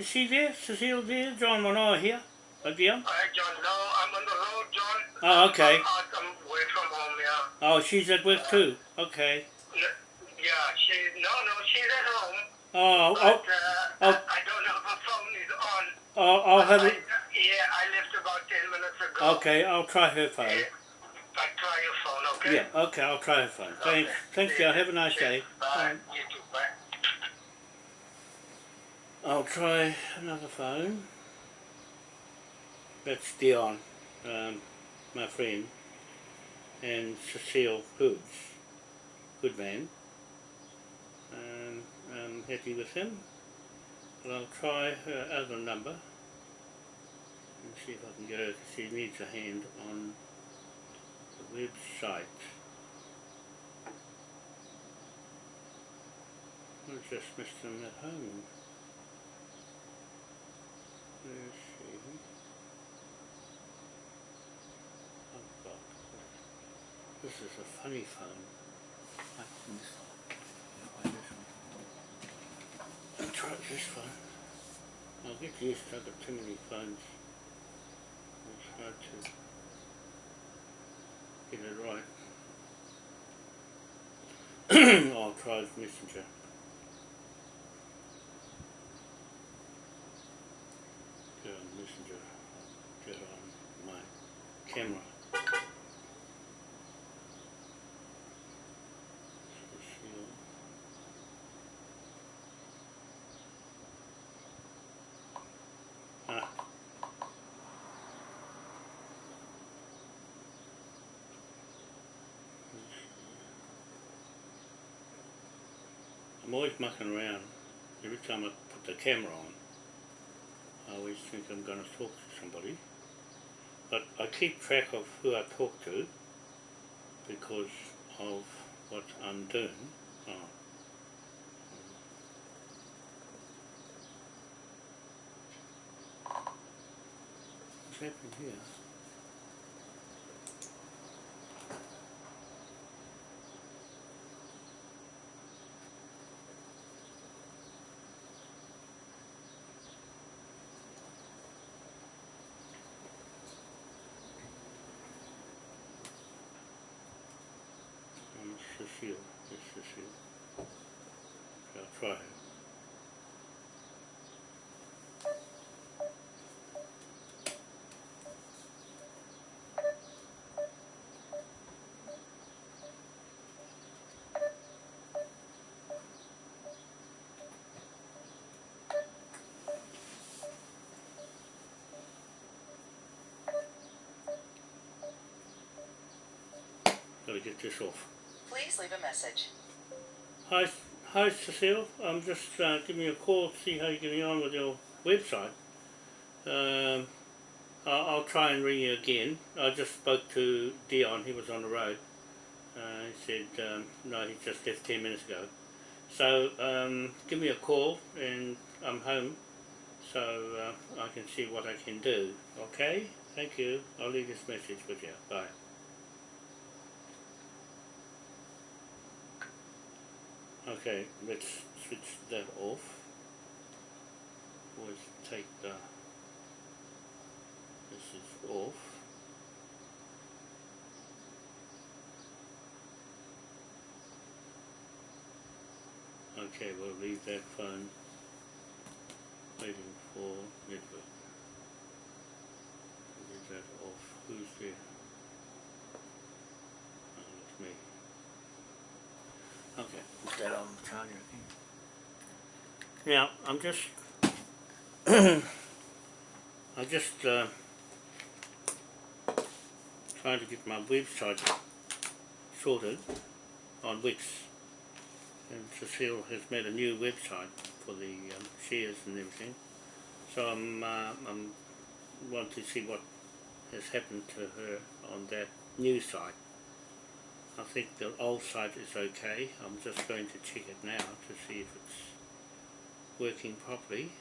Is she there? Cecile there? John Manoa here? Uh, Dion? Hi, John. No, I'm on the road, John. Oh, okay. I'm, I'm away from home, yeah. Oh, she's at work too. Okay. Yeah, she, no, no, she's at home. Oh, But, oh, uh, oh. I, I don't know if her phone is on. oh I'll have I, it. yeah, I left about 10 minutes ago. Okay, I'll try her phone. Yeah. I try your phone, okay? Yeah, okay, I'll try her phone. Thanks. Okay. Thanks, ya. girl. Have a nice Cheers. day. Bye. Bye. I'll try another phone. That's Dion, um, my friend, and Cecile Hoods, good man. Um, I'm happy with him. But I'll try her other number and see if I can get her. She needs a hand on the website. I just missed him at home. She? Oh God. This is a funny phone. I can this one. this one. I'll try this phone. I'll get used to I've too many phones. To get it right. I'll try Messenger. Get on Messenger. Get on my camera. Ah. I'm always mucking around. Every time I put the camera on, I always think I'm going to talk to somebody. But I keep track of who I talk to because of what I'm doing. Oh. What's happening here? Um, Cecile. It's Cecile. Okay, I'll try her. Gotta get this off. Please leave a message. Hi, hi Cecile. I'm just uh, giving you a call to see how you're getting on with your website. Um, I'll, try and ring you again. I just spoke to Dion. He was on the road. Uh, he said um, no, he just left ten minutes ago. So um, give me a call and I'm home, so uh, I can see what I can do. Okay? Thank you. I'll leave this message with you. Bye. Okay, let's switch that off. Always take the this is off. Okay, we'll leave that phone waiting for network. Leave that off. Who's there? Oh, it's me. Okay, put that I'm just, I'm just uh, trying to get my website sorted on Wix. And Cecile has made a new website for the um, shares and everything. So I'm, uh, I'm want to see what has happened to her on that new site. I think the old site is okay. I'm just going to check it now to see if it's working properly.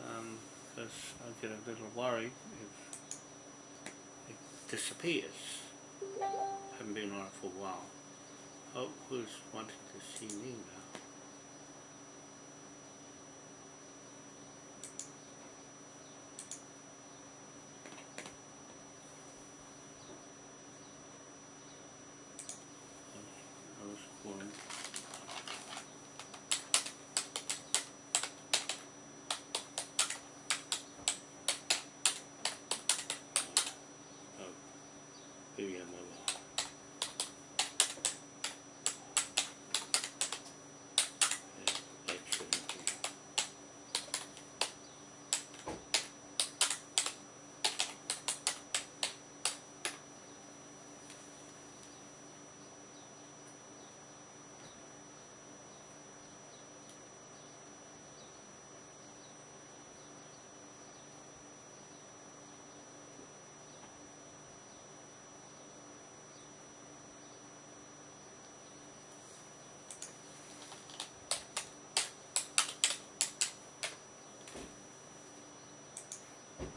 Um, because I get a little worried if it disappears. I haven't been on it for a while. Oh, who's wanting to see me now?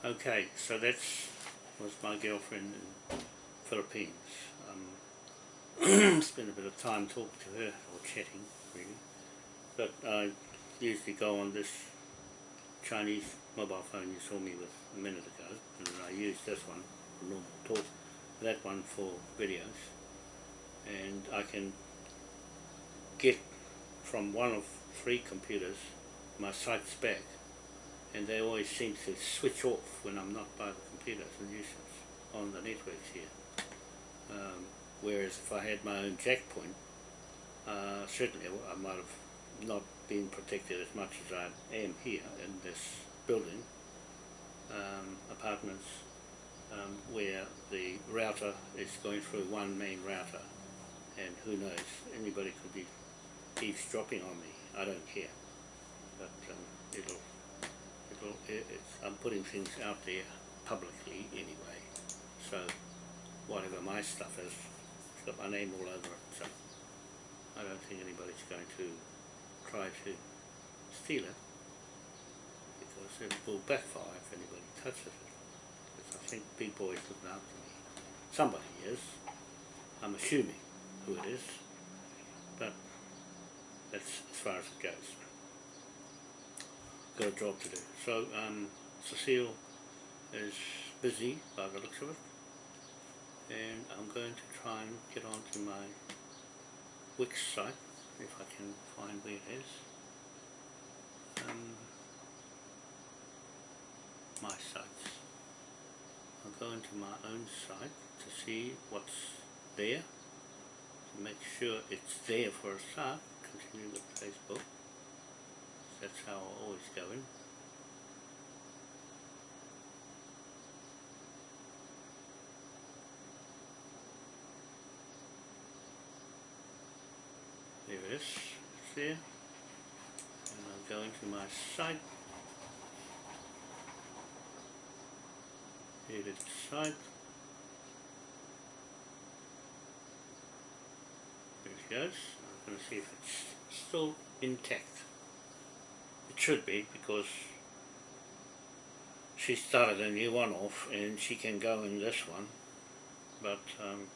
Okay, so that's was my girlfriend in Philippines. Um, spent a bit of time talking to her or chatting, really. But I usually go on this Chinese mobile phone you saw me with a minute ago, and I use this one for normal talk, that one for videos, and I can get from one of three computers my sites back and they always seem to switch off when I'm not by the computer. As a nuisance on the networks here. Um, whereas if I had my own jack point, uh, certainly I might have not been protected as much as I am here in this building, um, apartments, um, where the router is going through one main router. And who knows, anybody could be eavesdropping on me, I don't care, but um, it'll it's, I'm putting things out there publicly anyway. So whatever my stuff is, it's got my name all over it. So I don't think anybody's going to try to steal it because it will backfire if anybody touches it. Because I think big boy's looking after me. Somebody is. I'm assuming who it is. But that's as far as it goes got a job to do. So um, Cecile is busy by the looks of it and I'm going to try and get onto my Wix site if I can find where it is. Um, my sites. I'll go into my own site to see what's there, to make sure it's there for a start, continue with Facebook that's how I always go in. There it is, it's there. And I'll go into my site. Edit site. There it goes. I'm going to see if it's still intact. Should be because she started a new one off and she can go in this one but um,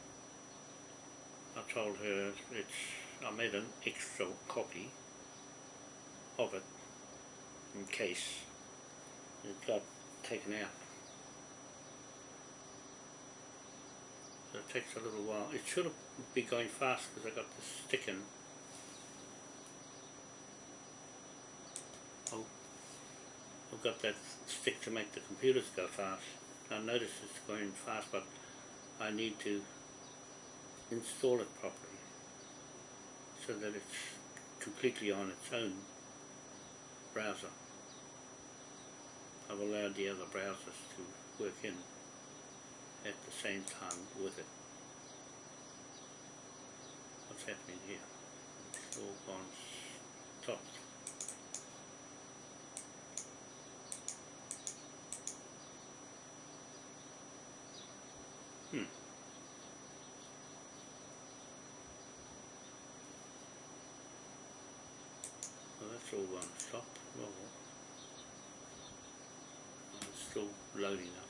I told her it's I made an extra copy of it in case it got taken out. So it takes a little while. It should be going fast because I got this stick in I've got that stick to make the computers go fast. I notice it's going fast but I need to install it properly so that it's completely on its own browser. I've allowed the other browsers to work in at the same time with it. What's happening here? It's all gone stopped. Hmm. Well, that's all one stop. Well, it's still loading up.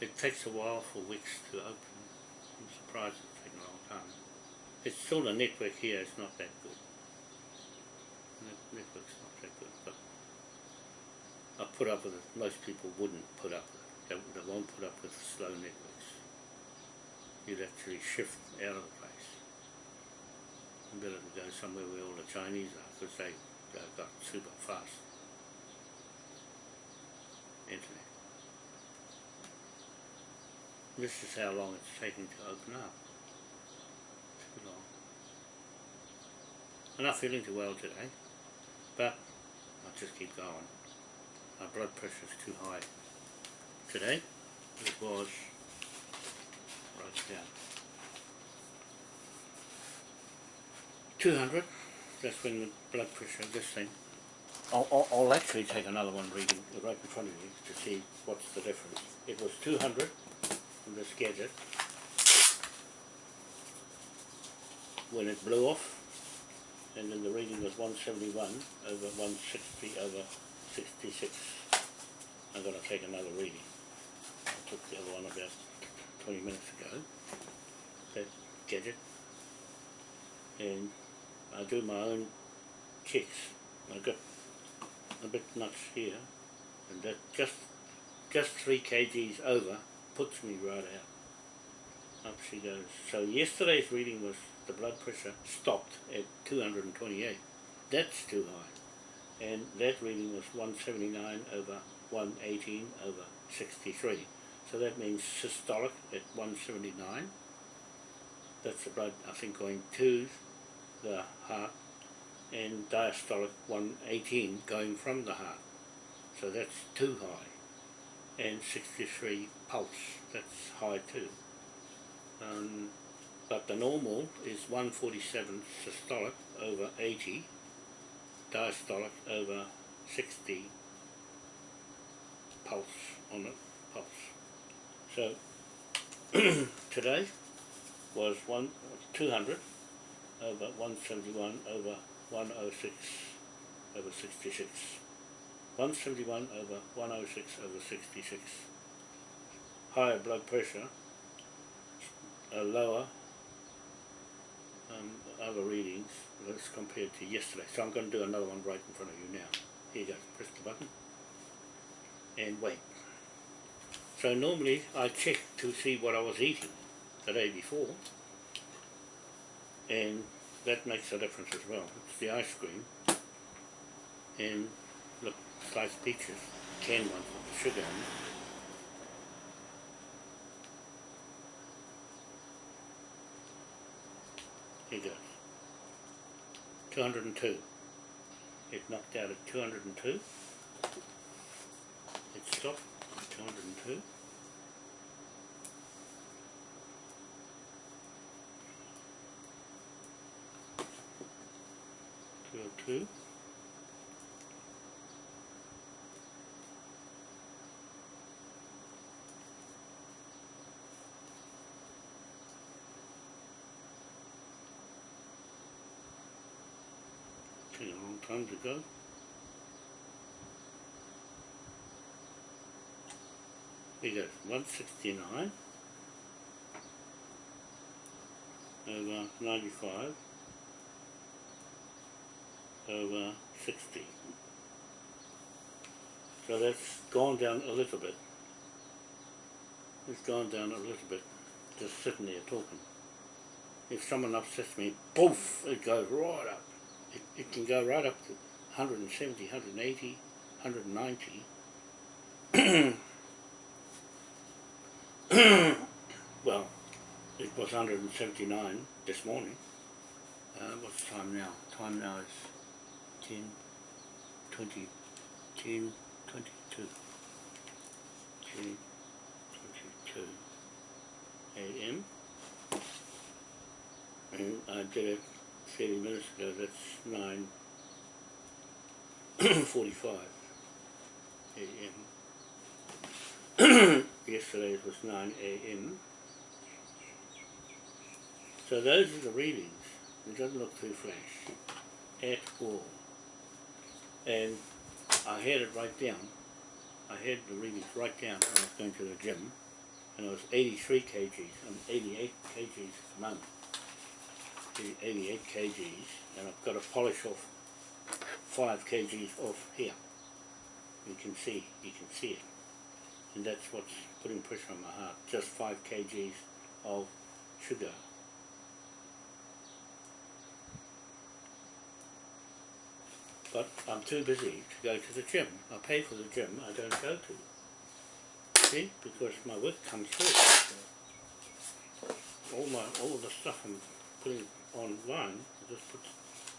It takes a while for Wix to open. I'm surprised it's taken a long time. It's still the network here is not that good. The network's not that good, but I put up with it. Most people wouldn't put up with it. They won't put up with slow networks you'd actually shift out of the place. Better to go somewhere where all the Chinese are because they got super fast internet. This is how long it's taking to open up. Too long. I'm not feeling too well today, but I'll just keep going. My blood pressure is too high today. It was right down. 200, that's when the blood pressure, this thing. I'll, I'll, I'll actually take another one reading right in front of you to see what's the difference. It was 200 from this gadget when it blew off and then the reading was 171 over 160 over 66 I'm gonna take another reading. I took the other one about twenty minutes ago, that gadget. And I do my own checks. I've got a bit nuts here, and that just just three kgs over puts me right out. Up she goes. So yesterday's reading was the blood pressure stopped at 228. That's too high. And that reading was 179 over 118 over 63. So that means systolic at 179. That's the blood, I think, going to the heart and diastolic 118 going from the heart. So that's too high. And 63 pulse, that's high too. Um, but the normal is 147 systolic over 80, diastolic over 60 pulse on it, pulse. So today was one 200 over 171 over 106 over 66. 171 over 106 over 66. Higher blood pressure, a lower um, other readings as compared to yesterday. So I'm going to do another one right in front of you now. Here you go, press the button and wait. So normally I check to see what I was eating the day before and that makes a difference as well. It's the ice cream and look, sliced peaches, canned ones with sugar in it. Here goes. 202. It knocked out at 202. It stopped at 202. Took a long time to go. We sixty nine over ninety five over sixty. So that's gone down a little bit. It's gone down a little bit, just sitting there talking. If someone upsets me, poof, it goes right up. It, it can go right up to 170, 180, 190. well, it was 179 this morning. Uh, what's the time now? Time now is 10, 20, 10, 22. 10, 22 a.m. And I did it 30 minutes ago, that's 9.45 a.m. Yesterday it was 9 a.m. So those are the readings. It doesn't look too flash at all. And I had it right down. I had the readings right down when I was going to the gym. And it was 83 kgs. I'm 88 kgs the moment. 88 kgs. And I've got to polish off 5 kgs off here. You can see, you can see it. And that's what's putting pressure on my heart. Just 5 kgs of sugar. But I'm too busy to go to the gym. I pay for the gym, I don't go to. See? Because my work comes first. All my all the stuff I'm putting online, I just put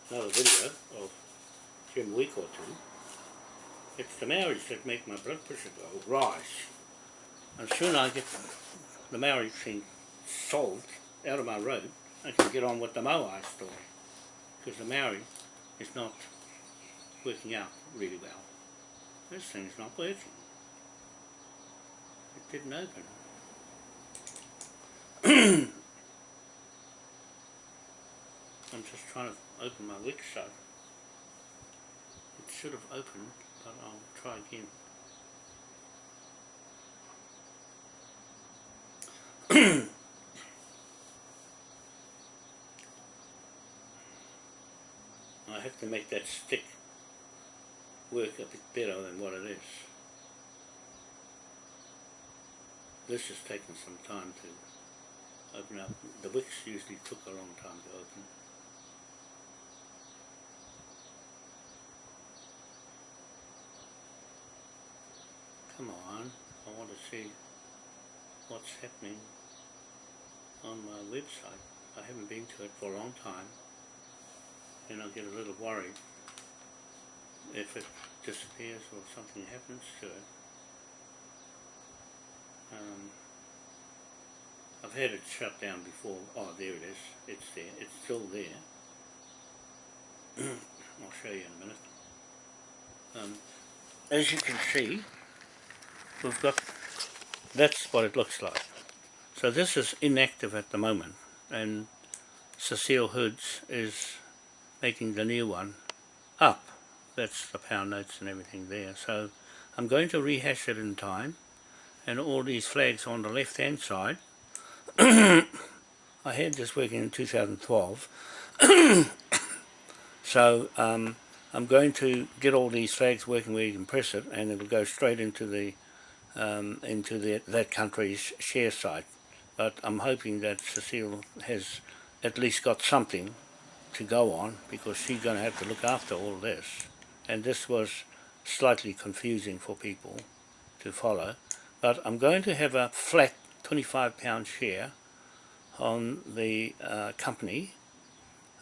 another video of gym week or two. It's the Maoris that make my blood pressure go rise. And soon I get the Maori thing solved out of my road, I can get on with the Moai story. Because the Maori is not working out really well. This thing's not working. It didn't open. I'm just trying to open my wick shut. It should have opened, but I'll try again. I have to make that stick work a bit better than what it is. This has taken some time to open up. The Wix usually took a long time to open. Come on, I want to see what's happening on my website. I haven't been to it for a long time and I'll get a little worried if it disappears or something happens to it. Um, I've had it shut down before. Oh, there it is. It's there. It's still there. I'll show you in a minute. Um, as you can see, we've got, that's what it looks like. So this is inactive at the moment, and Cecile Hoods is making the new one up. That's the pound notes and everything there. So I'm going to rehash it in time, and all these flags on the left hand side. I had this working in 2012. so um, I'm going to get all these flags working where you can press it and it'll go straight into the um, into the, that country's share site but I'm hoping that Cecile has at least got something to go on because she's going to have to look after all this and this was slightly confusing for people to follow but I'm going to have a flat 25 pound share on the uh, company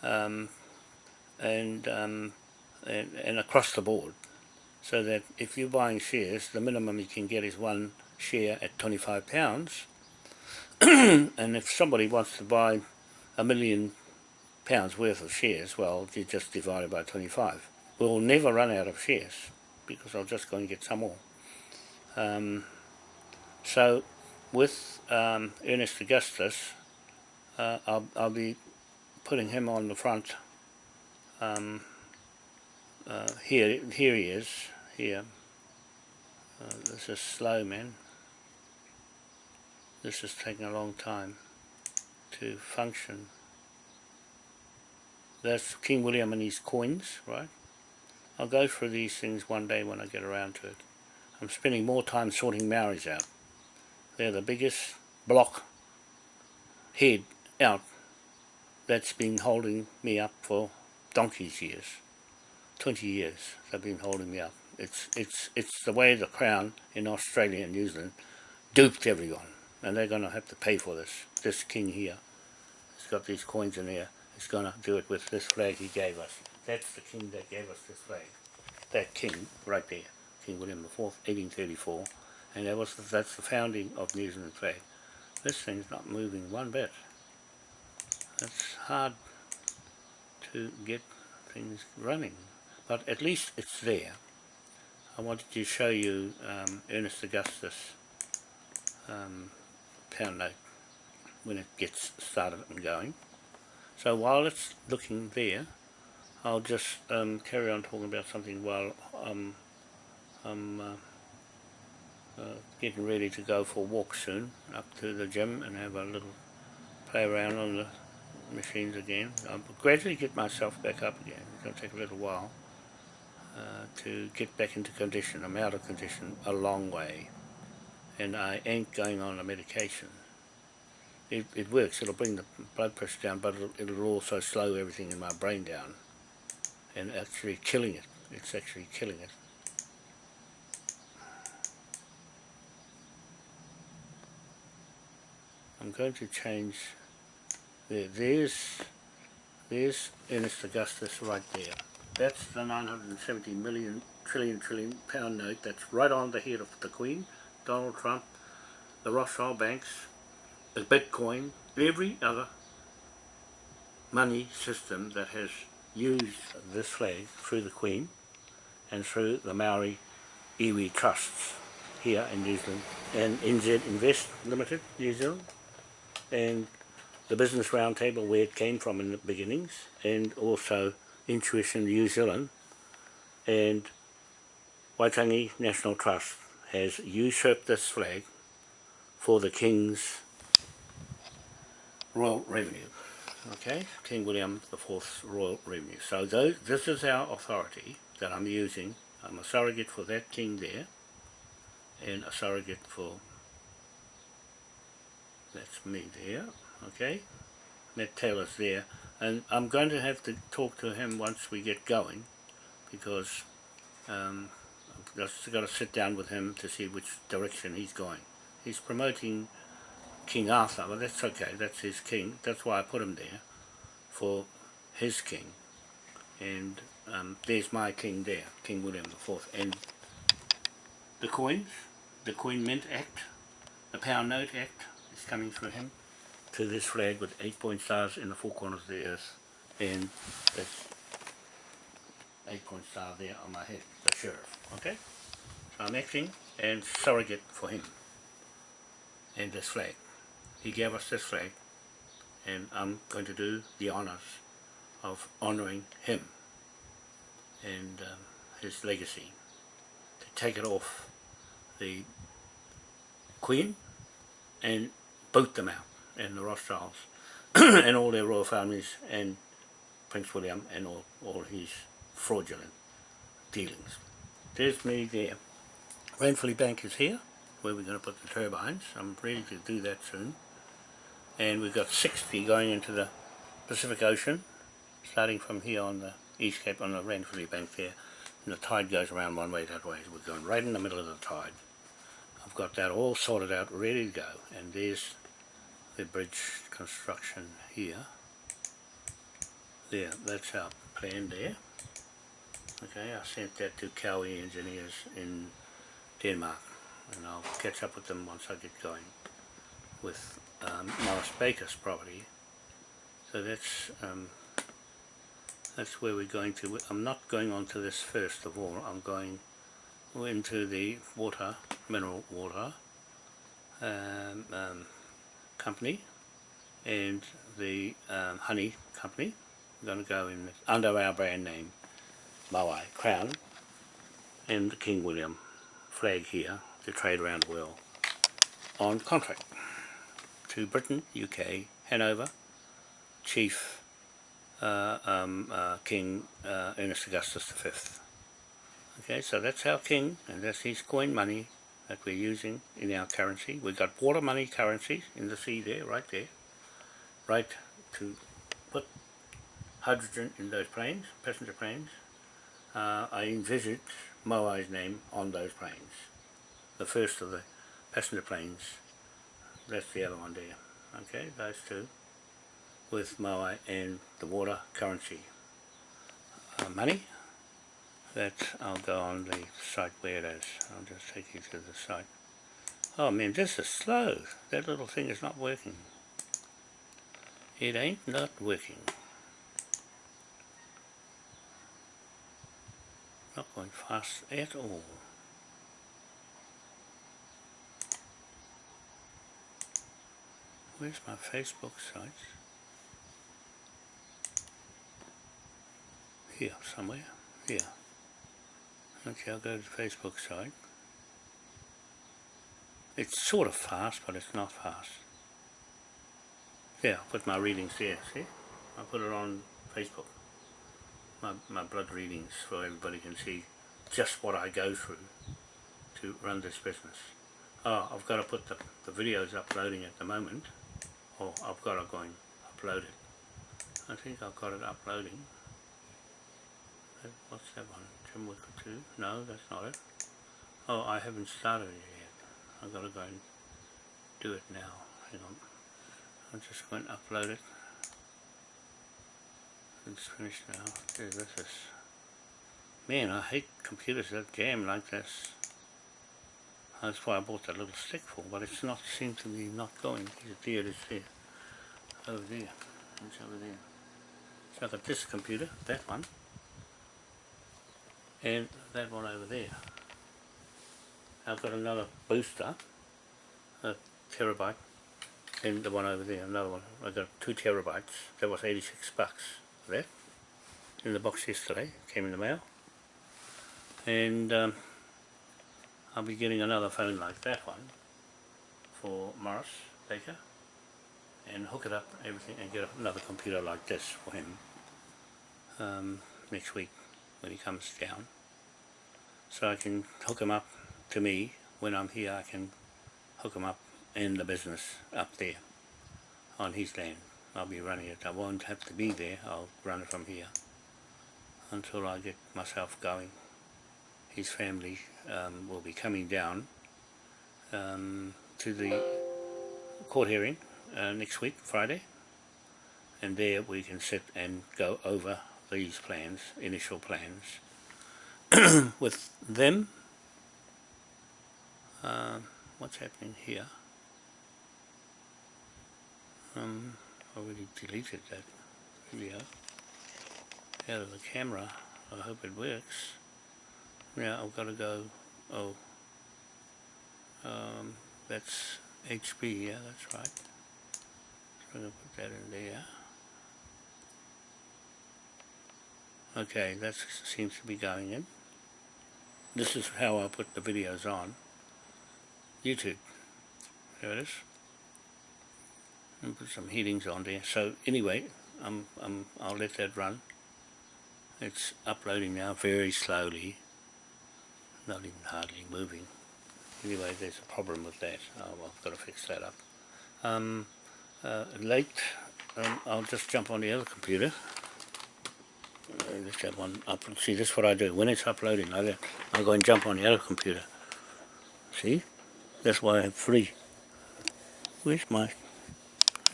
um, and, um, and and across the board so that if you're buying shares the minimum you can get is one share at 25 pounds. And if somebody wants to buy a million pounds worth of shares well you just divide it by 25 we'll never run out of shares because I'll just go and get some more. Um, so with um, Ernest Augustus uh, I'll, I'll be putting him on the front um, uh, here here he is here. Uh, this is slow man. This is taking a long time to function. That's King William and his coins right I'll go through these things one day when I get around to it I'm spending more time sorting Maoris out they're the biggest block head out that's been holding me up for donkey's years 20 years they've been holding me up. It's, it's, it's the way the Crown in Australia and New Zealand duped everyone. And they're going to have to pay for this. This king here, he's got these coins in here, He's going to do it with this flag he gave us. That's the king that gave us this flag. That king right there, King William IV, 1834. And that was that's the founding of New Zealand flag. This thing's not moving one bit. It's hard to get things running but at least it's there. I wanted to show you um, Ernest Augustus um, pound note when it gets started and going. So while it's looking there, I'll just um, carry on talking about something while I'm, I'm uh, uh, getting ready to go for a walk soon up to the gym and have a little play around on the machines again. I'll gradually get myself back up again. It's going to take a little while. Uh, to get back into condition. I'm out of condition a long way and I ain't going on a medication. It, it works, it'll bring the blood pressure down but it'll, it'll also slow everything in my brain down and actually killing it. It's actually killing it. I'm going to change there. There's there's Ernest Augustus right there. That's the 970 million trillion trillion pound note that's right on the head of the Queen, Donald Trump, the Rothschild banks, the Bitcoin, every other money system that has used this flag through the Queen and through the Maori iwi trusts here in New Zealand and NZ Invest Limited, New Zealand and the Business Roundtable where it came from in the beginnings and also Intuition New Zealand and Waitangi National Trust has usurped this flag for the King's Royal Revenue. Okay, King William the Fourth's Royal Revenue. So those, this is our authority that I'm using. I'm a surrogate for that king there, and a surrogate for that's me there. Okay, Matt Taylor's there, and I'm going to have to talk to him once we get going, because um, I've just got to sit down with him to see which direction he's going. He's promoting King Arthur, but that's okay, that's his king, that's why I put him there, for his king. And um, there's my king there, King William IV. And the coins, the Coin Mint Act, the Pound Note Act is coming through him to this flag with eight point stars in the four corners of the earth. And that's eight point star there on my head, the sheriff, okay? So I'm acting and surrogate for him and this flag. He gave us this flag and I'm going to do the honours of honouring him and um, his legacy to take it off the Queen and boot them out and the Rothschilds and all their royal families and Prince William and all, all his fraudulent dealings. There's me there. Ranfurly Bank is here where we're going to put the turbines. I'm ready to do that soon. And we've got 60 going into the Pacific Ocean starting from here on the East Cape on the Ranfurly Bank there and the tide goes around one way that way. We're going right in the middle of the tide. I've got that all sorted out, ready to go. And there's the bridge construction here. There, that's our plan there. Okay, I sent that to COWI engineers in Denmark and I'll catch up with them once I get going with um, Morris Baker's property. So that's um, that's where we're going to. I'm not going on to this first of all. I'm going into the water, mineral water um, um, company and the um, honey company. We're going to go in under our brand name, Maui Crown and the King William flag here to trade around the world on contract to Britain, UK, Hanover, Chief uh, um, uh, King uh, Ernest Augustus V. Okay, so that's our king, and that's his coin money that we're using in our currency. We've got water money currencies in the sea there, right there, right to put hydrogen in those planes, passenger planes. Uh, I envisage Moai's name on those planes. The first of the passenger planes, that's the other one there. Okay, those two with Moai and the water currency uh, money that I'll go on the site where it is. I'll just take you to the site. Oh man, this is slow. That little thing is not working. It ain't not working. Not going fast at all. Where's my Facebook site? Here, somewhere. Here. Okay, I'll go to the Facebook site. It's sort of fast, but it's not fast. Yeah, I put my readings there, see? I put it on Facebook. My, my blood readings so everybody can see just what I go through to run this business. Oh, I've got to put the, the videos uploading at the moment. Oh, I've got to go and upload it. I think I've got it uploading. What's that one? Jim Wicker 2? No, that's not it. Oh, I haven't started it yet. I've got to go and do it now. Hang on. I'm just going to upload it. It's finished now. There, this is... Man, I hate computers that jam like this. That's why I bought that little stick for, but it's not seemed to be not going. There it is there. Over there. It's over there. So I've got this computer, that one, and that one over there. I've got another booster, a terabyte, and the one over there, another one. I got two terabytes. That was 86 bucks for that. In the box yesterday, came in the mail. And um, I'll be getting another phone like that one for Morris Baker and hook it up, everything, and get another computer like this for him um, next week when he comes down. So I can hook him up to me when I'm here. I can hook him up in the business up there on his land. I'll be running it. I won't have to be there. I'll run it from here until I get myself going. His family um, will be coming down um, to the court hearing uh, next week, Friday, and there we can sit and go over these plans, initial plans, with them. Uh, what's happening here? Um, already deleted that video out of the camera. I hope it works. Yeah, I've got to go. Oh, um, that's HP Yeah, that's right. So I'm going to put that in there. Okay, that seems to be going in. This is how I put the videos on YouTube. There it is. And put some heatings on there. So anyway, I'm, I'm, I'll let that run. It's uploading now very slowly. Not even hardly moving. Anyway, there's a problem with that. Oh, I've got to fix that up. Um, uh, late, um, I'll just jump on the other computer let's have one up. See, this is what I do. When it's uploading, I, I go and jump on the other computer. See? That's why I have three. Where's my...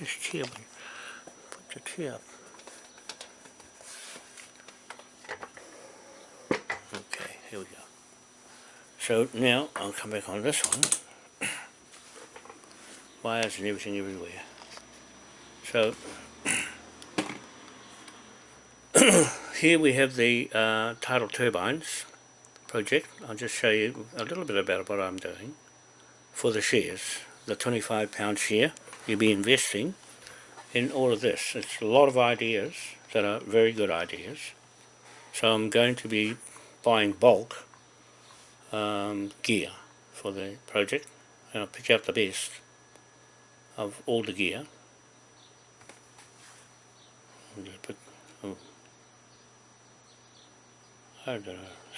Chair? Put the chair up. Okay, here we go. So now I'll come back on this one. Wires and everything everywhere. So here we have the uh, tidal turbines project. I'll just show you a little bit about what I'm doing for the shares. The 25 pound share you'll be investing in all of this. It's a lot of ideas that are very good ideas. So I'm going to be buying bulk um, gear for the project and I'll pick out the best of all the gear. Put, oh, I don't know.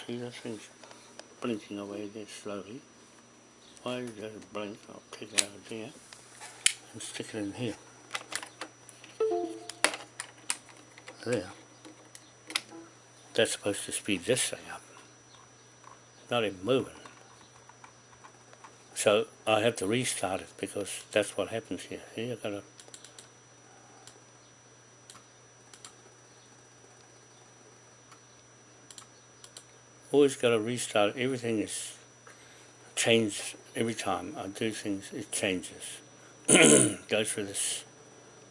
See, that thing's blinking away there slowly. Why does it blink? I'll take it out of there and stick it in here. There. That's supposed to speed this thing up. Not even moving. So I have to restart it because that's what happens here. See, I've got to always got to restart. Everything is changed every time I do things. It changes. Goes through this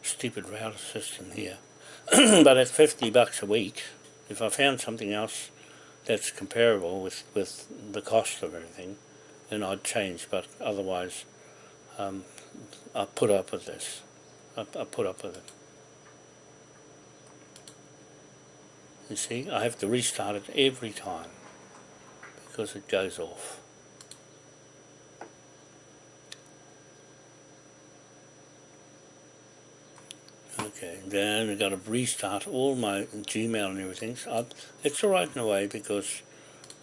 stupid router system here. but at 50 bucks a week, if I found something else that's comparable with, with the cost of everything, then I'd change. But otherwise, um, I put up with this. I, I put up with it. You see, I have to restart it every time because it goes off. Then I've got to restart all my Gmail and everything. So it's alright in a way because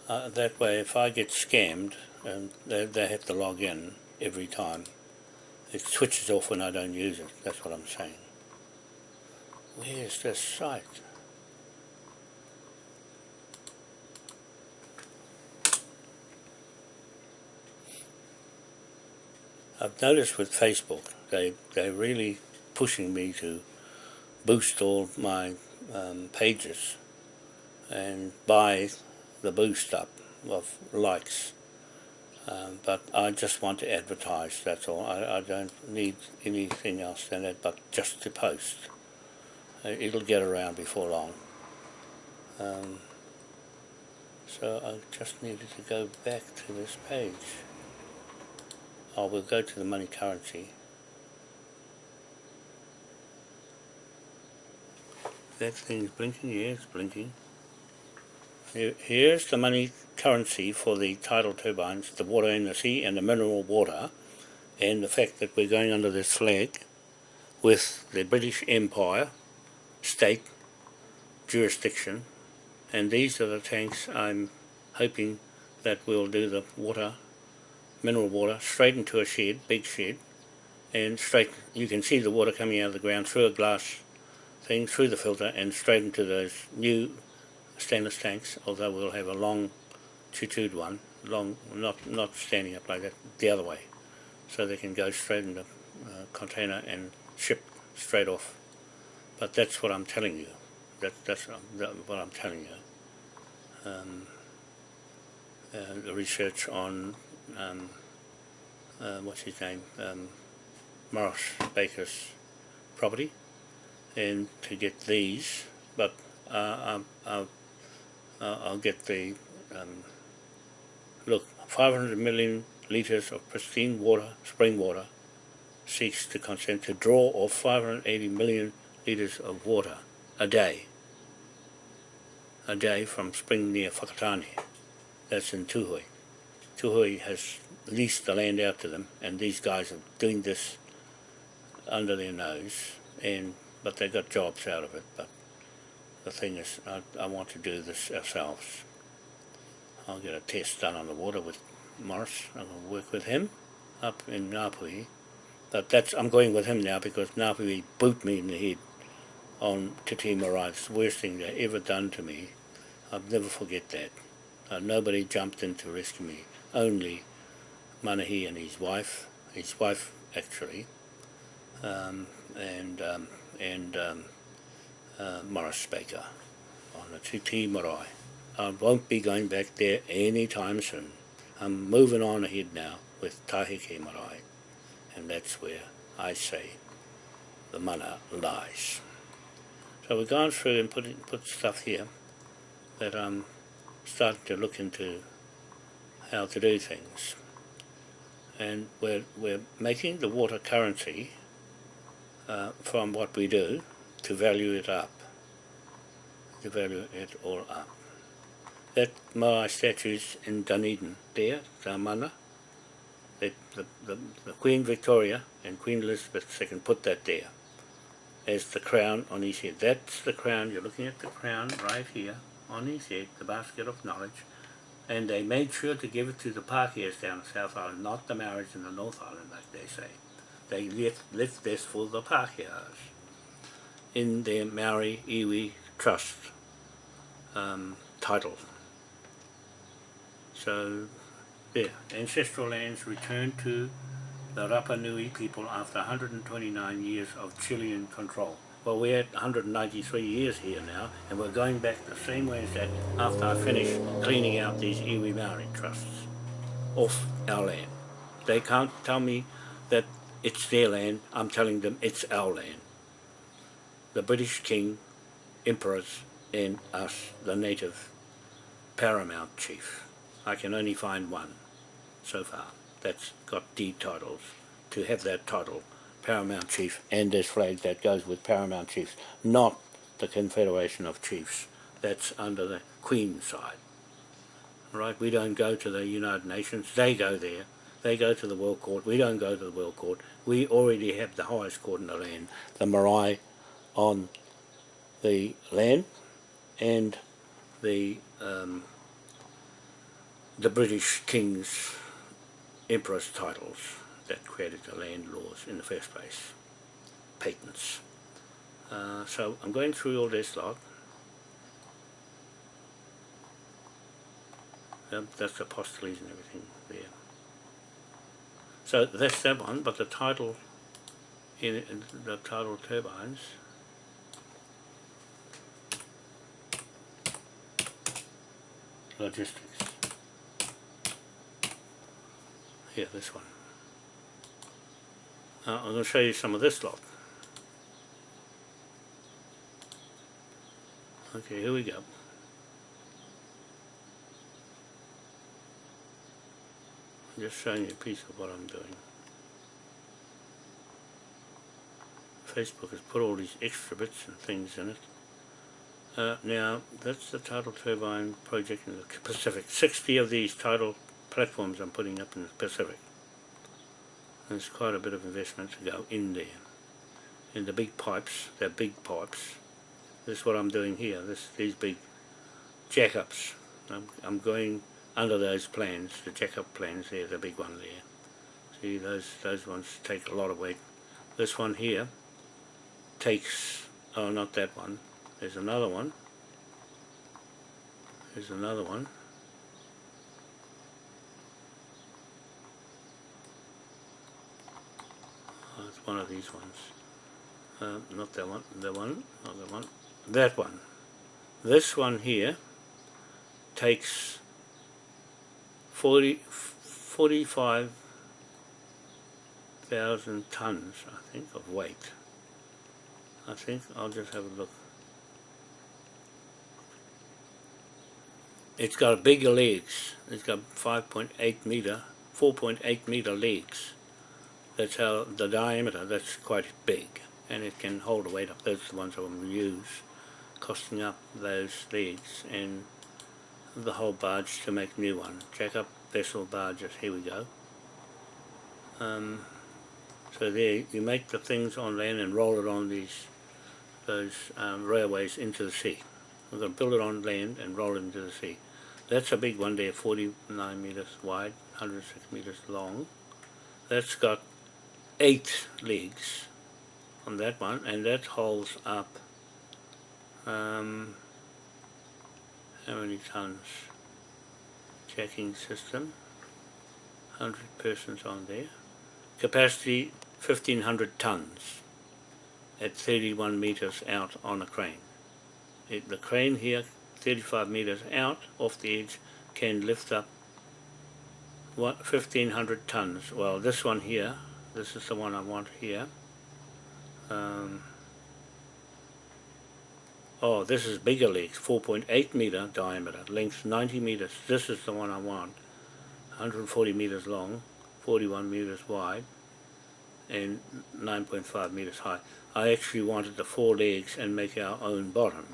uh, that way if I get scammed and they, they have to log in every time, it switches off when I don't use it. That's what I'm saying. Where's this site? I've noticed with Facebook, they, they're really pushing me to boost all my um, pages and buy the boost up of likes. Um, but I just want to advertise, that's all. I, I don't need anything else than that, but just to post. Uh, it'll get around before long. Um, so I just needed to go back to this page. I will go to the money currency. That thing's blinking, yeah, it's blinking. Here's the money currency for the tidal turbines, the water in the sea and the mineral water, and the fact that we're going under this flag, with the British Empire state jurisdiction and these are the tanks I'm hoping that we'll do the water, mineral water, straight into a shed, big shed and straight, you can see the water coming out of the ground through a glass thing, through the filter and straight into those new stainless tanks, although we'll have a long tutued one, long, not, not standing up like that, the other way. So they can go straight in the uh, container and ship straight off. But that's what I'm telling you. That, that's what I'm telling you. Um, uh, the research on, um, uh, what's his name, um, Morris Baker's property and to get these, but uh, I'll, I'll, I'll get the, um, look, 500 million litres of pristine water, spring water, seeks to consent to draw off 580 million litres of water a day, a day from spring near Whakatane. That's in Tuhui. Tuhui has leased the land out to them, and these guys are doing this under their nose, and but they got jobs out of it. But the thing is, I, I want to do this ourselves. I'll get a test done on the water with Morris. I'm going to work with him up in Ngāpuhi. But that's I'm going with him now because Ngāpuhi boot me in the head on Te the worst thing they ever done to me. I'll never forget that. Uh, nobody jumped in to rescue me. Only Manahi and his wife, his wife actually, um, and um, and um, uh, Morris Baker on the Titi Marae. I won't be going back there anytime soon. I'm moving on ahead now with Tahike Marae, and that's where I say the mana lies. So we've gone through and put, put stuff here that I'm starting to look into how to do things. And we're, we're making the water currency uh, from what we do to value it up, to value it all up. That Moai statues in Dunedin there, the mana, that the, the, the Queen Victoria and Queen Elizabeth II put that there as the crown on his head. That's the crown, you're looking at the crown right here on his head, the basket of knowledge, and they made sure to give it to the Pākehās down the South Island, not the Maoris in the North Island like they say they left, this for the Pākehās in their Maori Iwi Trust um, title. So, there, ancestral lands returned to the Rapa Nui people after 129 years of Chilean control. Well, we're at 193 years here now, and we're going back the same way as that after I finish cleaning out these Iwi Maori trusts off our land. They can't tell me that it's their land, I'm telling them it's our land. The British King, Emperors, and us, the native paramount chief. I can only find one so far that's got deed titles to have that title, paramount chief, and this flag that goes with paramount chiefs, not the Confederation of Chiefs. That's under the Queen side. Right, we don't go to the United Nations, they go there they go to the World Court. We don't go to the World Court. We already have the highest court in the land, the marae on the land and the um, the British King's Emperor's titles that created the land laws in the first place, patents. Uh, so I'm going through all this lot. Yep, that's the apostles and everything there. So that's that one, but the title in, in the tidal turbines logistics. Here, this one. Uh, I'm going to show you some of this lot. Okay, here we go. Just showing you a piece of what I'm doing. Facebook has put all these extra bits and things in it. Uh, now, that's the tidal turbine project in the Pacific. 60 of these tidal platforms I'm putting up in the Pacific. There's quite a bit of investment to go in there. in the big pipes, they're big pipes. This is what I'm doing here, this these big jack-ups. I'm, I'm going under those plans, the jack-up plans there, the big one there. See, those, those ones take a lot of weight. This one here takes, oh not that one, there's another one. There's another one. Oh, it's one of these ones. Uh, not that one, that one, not that one, that one. This one here takes 40, 45,000 tons, I think, of weight. I think I'll just have a look. It's got bigger legs. It's got 5.8 meter, 4.8 meter legs. That's how the diameter, that's quite big. And it can hold the weight up. Those are the ones I will use, costing up those legs and the whole barge to make new one. Jack up vessel barges, here we go. Um, so there, you make the things on land and roll it on these those um, railways into the sea. We're going to build it on land and roll it into the sea. That's a big one there, 49 meters wide, 106 meters long. That's got eight legs on that one, and that holds up um, how many tons? Checking system, 100 persons on there. Capacity 1500 tons at 31 meters out on a crane. It, the crane here, 35 meters out off the edge, can lift up what, 1500 tons. Well, this one here, this is the one I want here. Um, oh, this is bigger legs, 4.8 meter diameter, length 90 meters. This is the one I want. 140 meters long, 41 meters wide, and 9.5 meters high. I actually wanted the four legs and make our own bottom.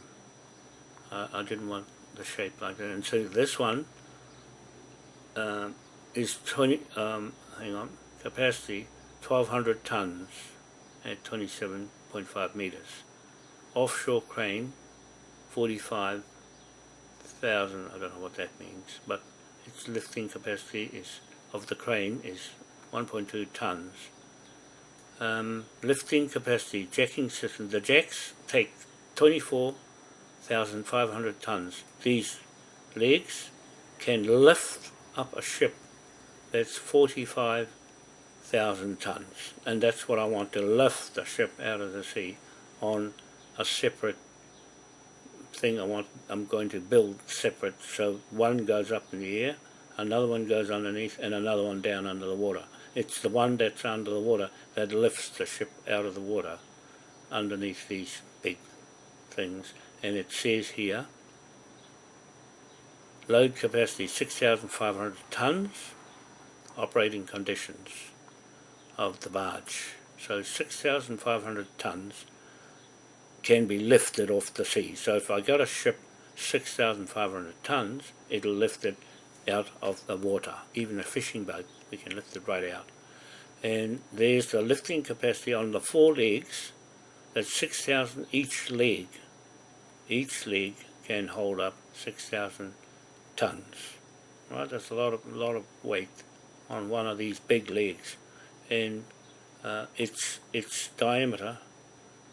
Uh, I didn't want the shape like that. And so this one uh, is 20, um, hang on, capacity 1200 tons at 27.5 meters. Offshore crane 45,000, I don't know what that means, but its lifting capacity is of the crane is 1.2 tons um, lifting capacity, jacking system. The jacks take 24,500 tons. These legs can lift up a ship that's 45,000 tons. And that's what I want to lift the ship out of the sea on a separate thing I want I'm going to build separate so one goes up in the air another one goes underneath and another one down under the water it's the one that's under the water that lifts the ship out of the water underneath these big things. And it says here, load capacity 6,500 tons, operating conditions of the barge. So 6,500 tons can be lifted off the sea. So if I got a ship 6,500 tons, it'll lift it out of the water. Even a fishing boat, we can lift it right out. And there's the lifting capacity on the four legs, that's 6,000 each leg. Each leg can hold up 6,000 tons. Right, that's a lot of, lot of weight on one of these big legs. And uh, its, its diameter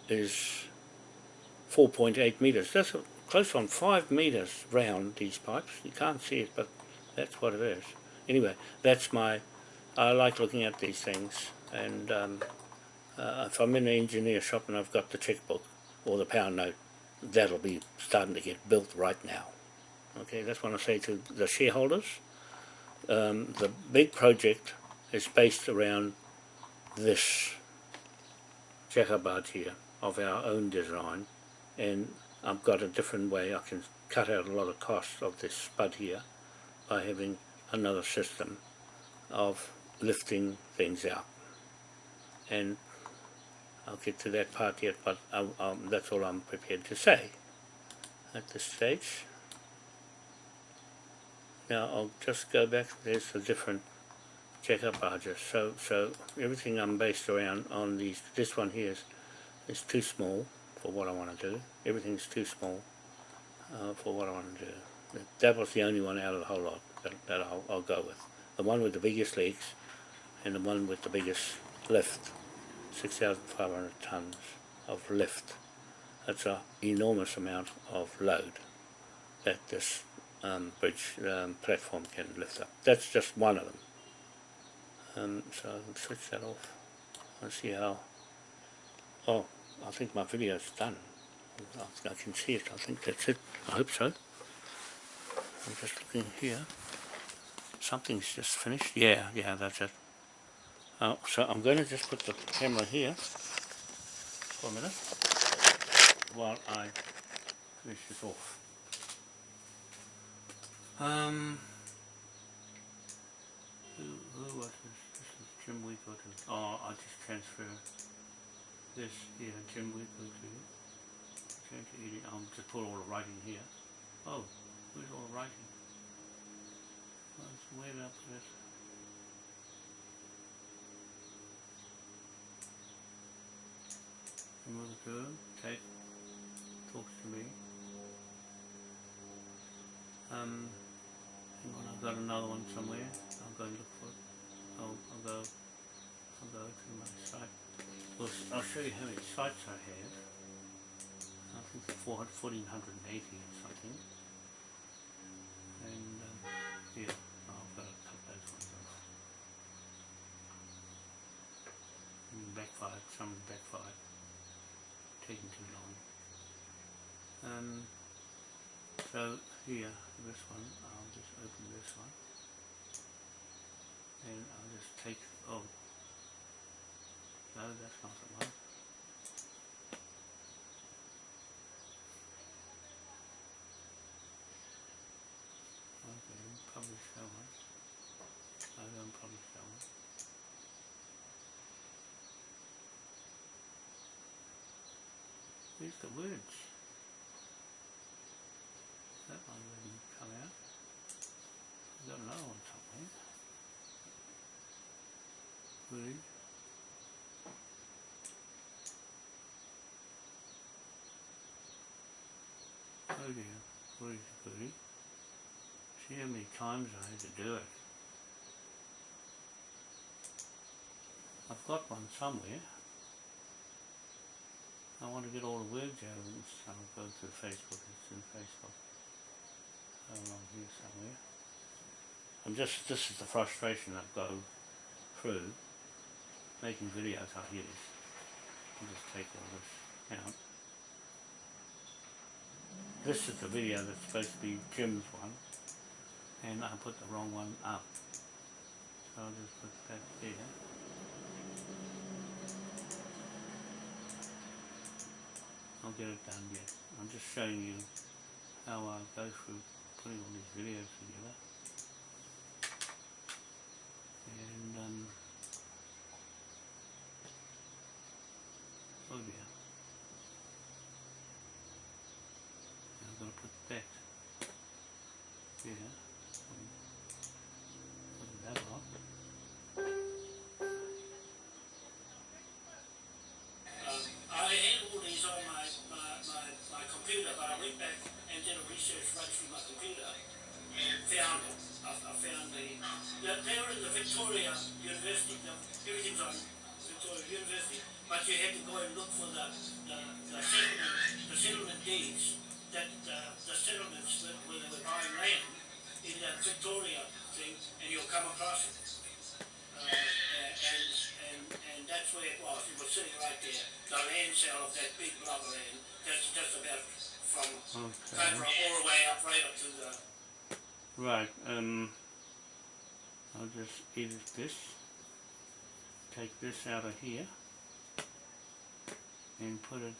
is 4.8 meters. That's close on 5 meters round, these pipes. You can't see it, but that's what it is. Anyway, that's my, I like looking at these things and um, uh, if I'm in an engineer shop and I've got the checkbook or the pound note, that'll be starting to get built right now. Okay, that's what I say to the shareholders. Um, the big project is based around this barge here of our own design and I've got a different way I can cut out a lot of costs of this spud here by having another system of lifting things out. And I'll get to that part yet, but I, um, that's all I'm prepared to say at this stage. Now I'll just go back, there's a different jack-up barges. So, so everything I'm based around on these, this one here is is too small for what I want to do. Everything's too small uh, for what I want to do. That- was the only one out of the whole lot that, that I'll, I'll go with. The one with the biggest legs and the one with the biggest lift. 6,500 tons of lift. That's an enormous amount of load that this um, bridge um, platform can lift up. That's just one of them. Um, so I'll switch that off and see how. Oh, I think my video's done. I can see it. I think that's it. I hope so. I'm just looking here. Something's just finished. Yeah, yeah, that's it. Uh, so I'm going to just put the camera here for a minute while I finish this off. Um, who, who was this? This is Jim Weaver. Oh, I just transfer this here, Jim Weaver to change to edit. I'll just put all the writing here. Oh, where's all the writing? Oh, it's way up this. Remove the girl, take, talks to me. Um, hang on, I've got another one somewhere. I'll go look for it. I'll, I'll go, I'll go to my site. Well, I'll show you how many sites I have. I think 400, 1480 or something. And, um, yeah, I've got to cut those ones off. And backfired, some backfired taking too long. Um, so here, this one, I'll just open this one. And I'll just take, oh, no, that's not the one. Okay, publish that one. I don't publish that one. Here's the words. That one didn't come out. I've got another one somewhere. Word. See how many times I had to do it. I've got one somewhere. I want to get all the words out of this. I'll go to Facebook. It's in Facebook. Along here somewhere. I'm just, this is the frustration I go through making videos like this. I'll just take all this out. This is the video that's supposed to be Jim's one. And I put the wrong one up. So I'll just put that there. I'll get it done yet. I'm just showing you how I go through putting all these videos together. This, take this out of here, and put it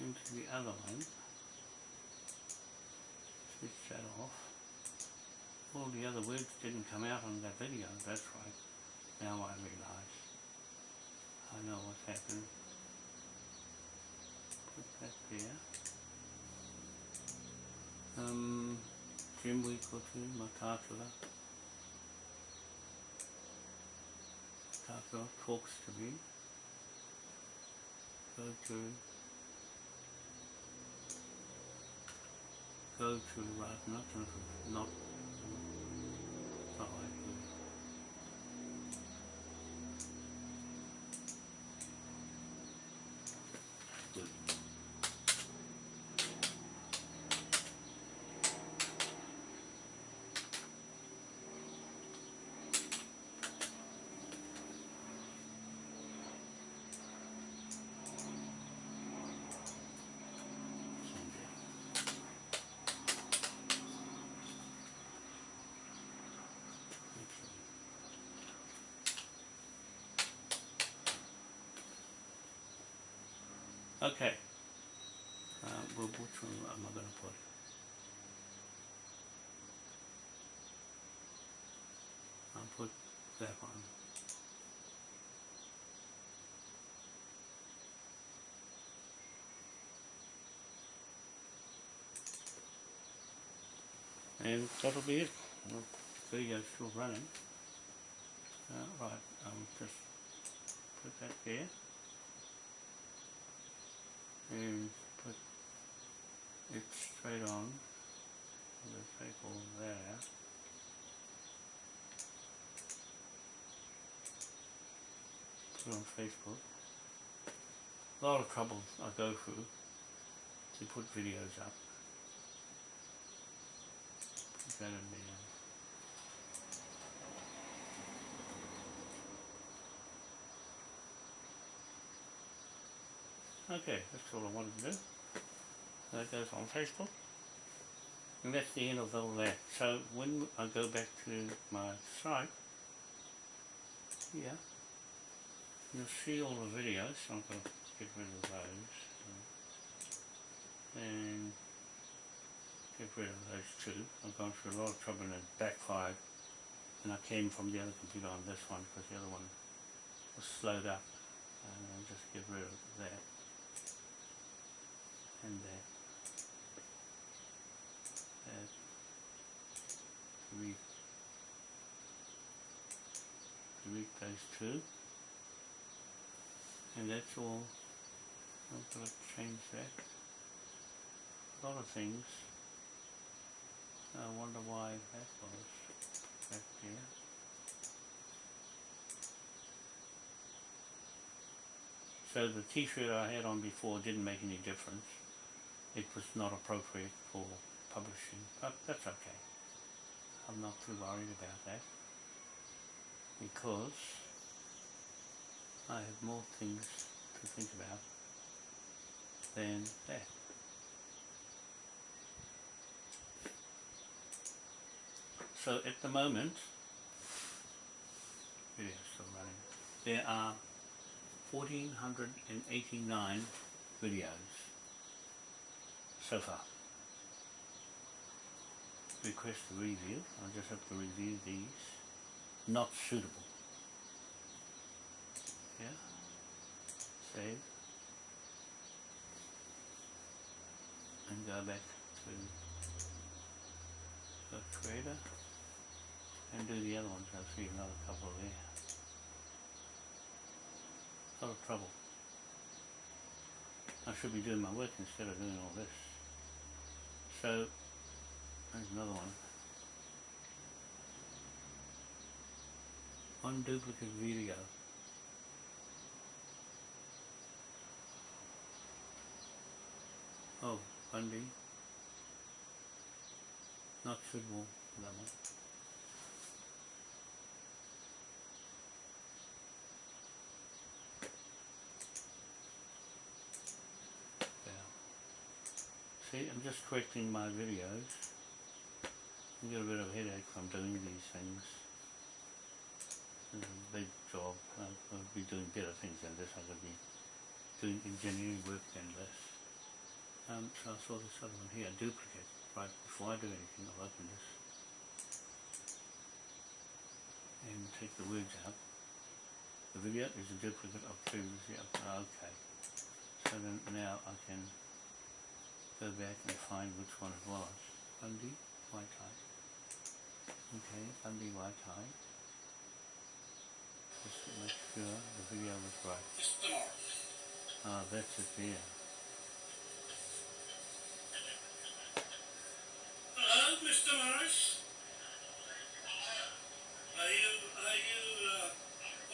into the other one. Switch that off. All the other words didn't come out on that video, that's right. Now I realise. I know what's happened. Put that there. Um, Jim Weekleton, Matatula. Matatula talks to me. go to go to right not not like Good. Send it. Okay. Uh, well, which one am I going to put? I'll put that one. And that'll be it. Well, video's still running. Uh, right, I'll just put that there. And put it straight on the table there. Put on Facebook. A lot of trouble I go through to put videos up. Okay, that's all I wanted to do. That goes on Facebook. And that's the end of all that. So when I go back to my site, yeah, you'll see all the videos. I'm going to get rid of those. And get rid of those two. I've gone through a lot of trouble and it backfired. And I came from the other computer on this one because the other one was slowed up. And I'll just get rid of that and that. That. Delete. Delete those two. And that's all. I'm going to change that. A lot of things. I wonder why that was back there. So the t-shirt I had on before didn't make any difference. It was not appropriate for publishing, but that's okay. I'm not too worried about that because I have more things to think about than that. So at the moment, video still running, there are 1489 videos so far. Request a review, I just have to review these. Not suitable. Yeah. Save. And go back to the creator and do the other ones. I'll see another couple there. A lot of trouble. I should be doing my work instead of doing all this. So, there's another one. One duplicate video. Oh, Bundy. Not suitable for that one. Yeah. See, I'm just correcting my videos. I get a bit of a headache from doing these things. It's a big job. I could be doing better things than this. I could be doing engineering work than this. Um, so I saw this other one here, duplicate. Right before I do anything, I'll open this and take the words out. The video is a duplicate of previously. Okay. So then now I can go back and find which one it was. Bundy, white tie. Okay, Bundy, white tie. Just to make sure the video was right. Oh, that's it there. Hello, Mr. Morris. Are you are you uh,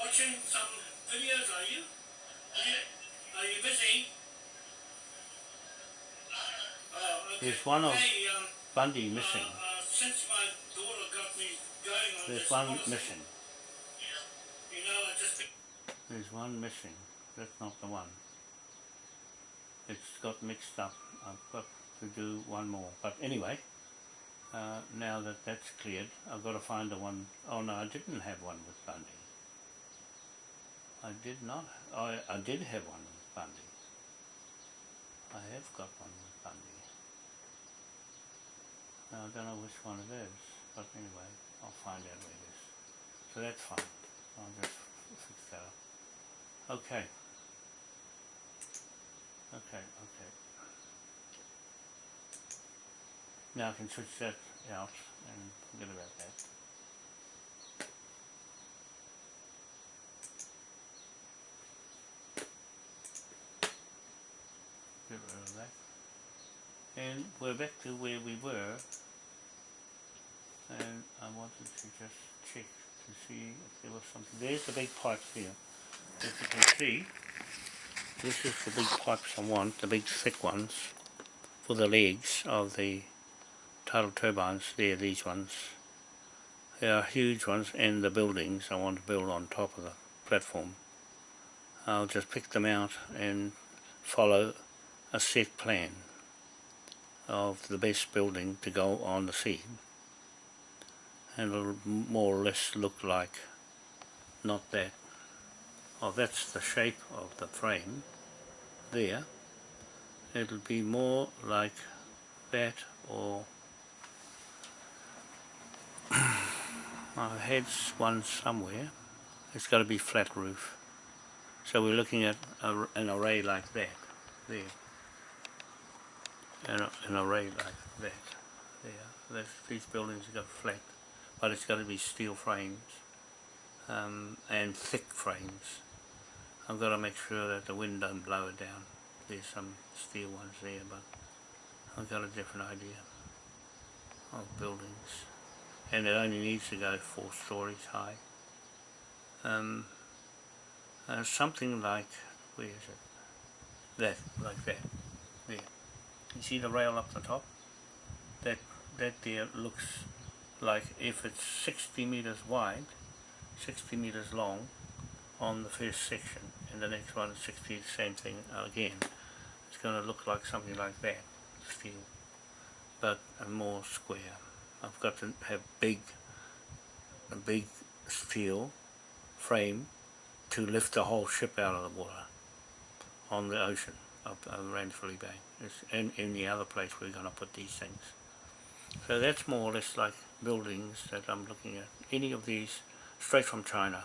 watching some videos? Are you? Are you, are you busy? Oh, okay. There's one of um, Bundy missing. Uh, uh, since my daughter got me going on There's one missing. You know, I just There's one missing. That's not the one. It's got mixed up. I've got to do one more. But anyway, uh, now that that's cleared, I've got to find the one. Oh no, I didn't have one with Bundy. I did not. I, I did have one with Bundy. I have got one with Bundy. Now, I don't know which one it is, but anyway, I'll find out where it is. So that's fine. I'll just fix that up. Okay. Okay, okay. Now I can switch that out and forget about that. Get rid of that. And we're back to where we were. I wanted to just check to see if there was something. There's the big pipes here. As you can see, this is the big pipes I want, the big thick ones for the legs of the tidal turbines. There, these ones. They are huge ones and the buildings I want to build on top of the platform. I'll just pick them out and follow a set plan of the best building to go on the sea. And it'll more or less look like not that. Oh, that's the shape of the frame there. It'll be more like that or I had one somewhere. It's got to be flat roof. So we're looking at a, an array like that there. An, an array like that there. That's, these buildings got flat, but it's got to be steel frames um, and thick frames. I've got to make sure that the wind don't blow it down. There's some steel ones there, but I've got a different idea of buildings. And it only needs to go four stories high. Um, uh, something like, where is it? That, like that, there. You see the rail up the top? That, that there looks like if it's 60 meters wide, 60 meters long on the first section, and the next one is 60, same thing again. It's going to look like something like that, steel, but a more square. I've got to have big, a big steel frame to lift the whole ship out of the water on the ocean up uh, around Philly Bay. It's in any other place we're going to put these things. So that's more or less like buildings that I'm looking at. Any of these straight from China